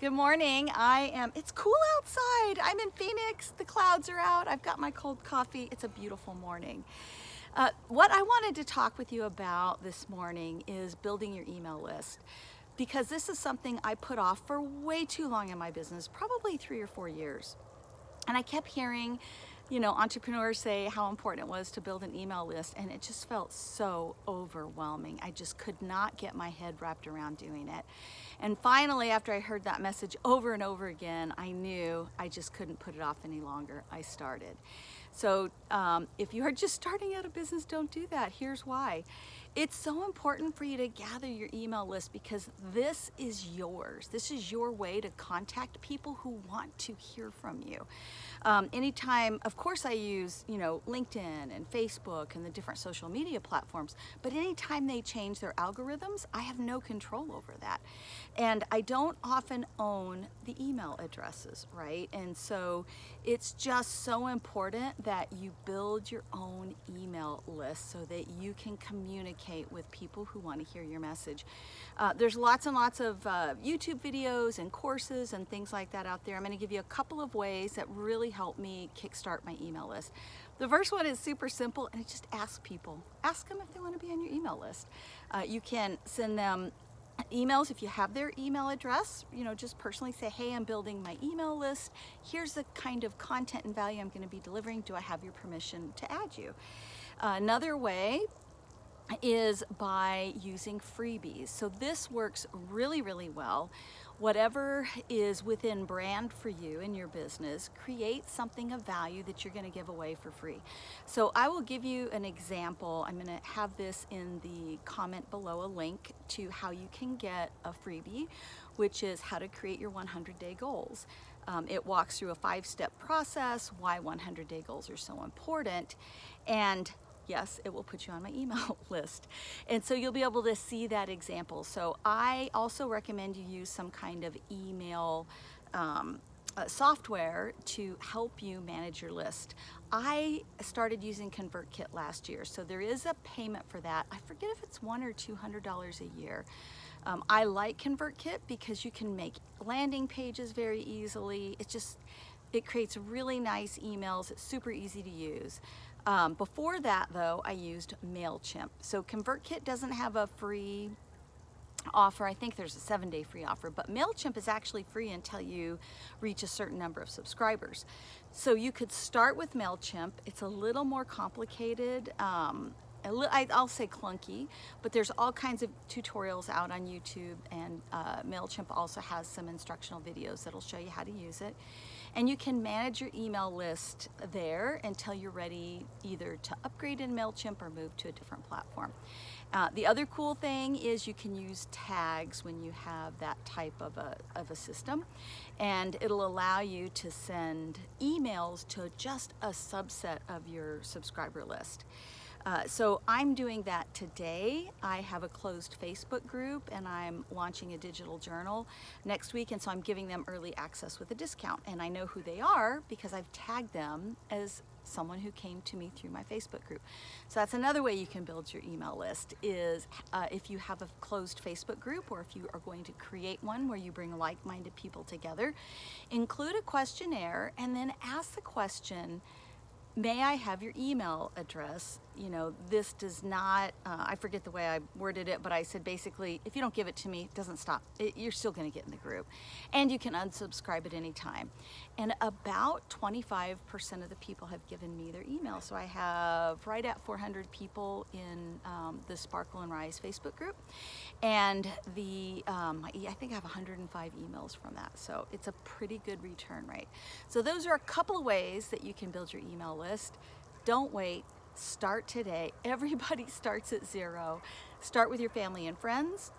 Good morning. I am, it's cool outside. I'm in Phoenix. The clouds are out. I've got my cold coffee. It's a beautiful morning. Uh, what I wanted to talk with you about this morning is building your email list because this is something I put off for way too long in my business, probably three or four years. And I kept hearing, you know, entrepreneurs say how important it was to build an email list and it just felt so overwhelming. I just could not get my head wrapped around doing it. And finally, after I heard that message over and over again, I knew I just couldn't put it off any longer. I started. So um, if you are just starting out a business, don't do that. Here's why. It's so important for you to gather your email list because this is yours. This is your way to contact people who want to hear from you. Um, anytime, of course I use, you know, LinkedIn and Facebook and the different social media platforms, but anytime they change their algorithms, I have no control over that. And I don't often own the email addresses, right? And so it's just so important that you build your own email list so that you can communicate with people who want to hear your message. Uh, there's lots and lots of uh, YouTube videos and courses and things like that out there. I'm going to give you a couple of ways that really help me kickstart my email list. The first one is super simple and it just ask people. Ask them if they want to be on your email list. Uh, you can send them emails if you have their email address you know just personally say hey I'm building my email list here's the kind of content and value I'm going to be delivering do I have your permission to add you uh, another way is by using freebies so this works really really well whatever is within brand for you in your business, create something of value that you're gonna give away for free. So I will give you an example. I'm gonna have this in the comment below, a link to how you can get a freebie, which is how to create your 100 day goals. Um, it walks through a five-step process, why 100 day goals are so important, and yes, it will put you on my email list. And so you'll be able to see that example. So I also recommend you use some kind of email um, uh, software to help you manage your list. I started using ConvertKit last year, so there is a payment for that. I forget if it's one or two hundred dollars a year. Um, I like ConvertKit because you can make landing pages very easily. It just it creates really nice emails. It's super easy to use. Um, before that though, I used MailChimp. So ConvertKit doesn't have a free offer. I think there's a seven day free offer, but MailChimp is actually free until you reach a certain number of subscribers. So you could start with MailChimp. It's a little more complicated. Um, I'll say clunky, but there's all kinds of tutorials out on YouTube and uh, MailChimp also has some instructional videos that'll show you how to use it. And you can manage your email list there until you're ready either to upgrade in MailChimp or move to a different platform. Uh, the other cool thing is you can use tags when you have that type of a, of a system and it'll allow you to send emails to just a subset of your subscriber list. Uh, so I'm doing that today. I have a closed Facebook group and I'm launching a digital journal next week and so I'm giving them early access with a discount and I know who they are because I've tagged them as someone who came to me through my Facebook group. So that's another way you can build your email list is uh, if you have a closed Facebook group or if you are going to create one where you bring like-minded people together, include a questionnaire and then ask the question, may I have your email address? You know, this does not, uh, I forget the way I worded it, but I said basically, if you don't give it to me, it doesn't stop. It, you're still gonna get in the group. And you can unsubscribe at any time. And about 25% of the people have given me their email. So I have right at 400 people in um, the Sparkle and Rise Facebook group. And the, um, I think I have 105 emails from that. So it's a pretty good return rate. So those are a couple of ways that you can build your email list. Don't wait, start today. Everybody starts at zero. Start with your family and friends,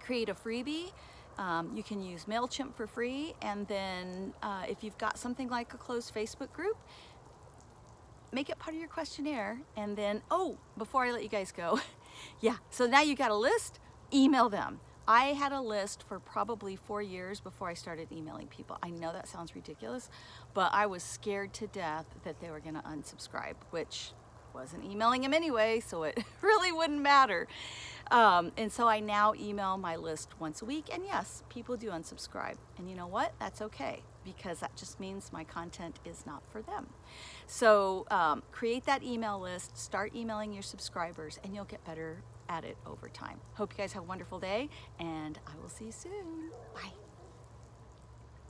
create a freebie. Um, you can use MailChimp for free and then uh, if you've got something like a closed Facebook group, make it part of your questionnaire and then, oh, before I let you guys go, yeah, so now you got a list, email them. I had a list for probably four years before I started emailing people. I know that sounds ridiculous, but I was scared to death that they were gonna unsubscribe, which wasn't emailing them anyway, so it really wouldn't matter. Um, and so I now email my list once a week. And yes, people do unsubscribe. And you know what? That's okay because that just means my content is not for them. So um, create that email list, start emailing your subscribers, and you'll get better at it over time. Hope you guys have a wonderful day, and I will see you soon. Bye.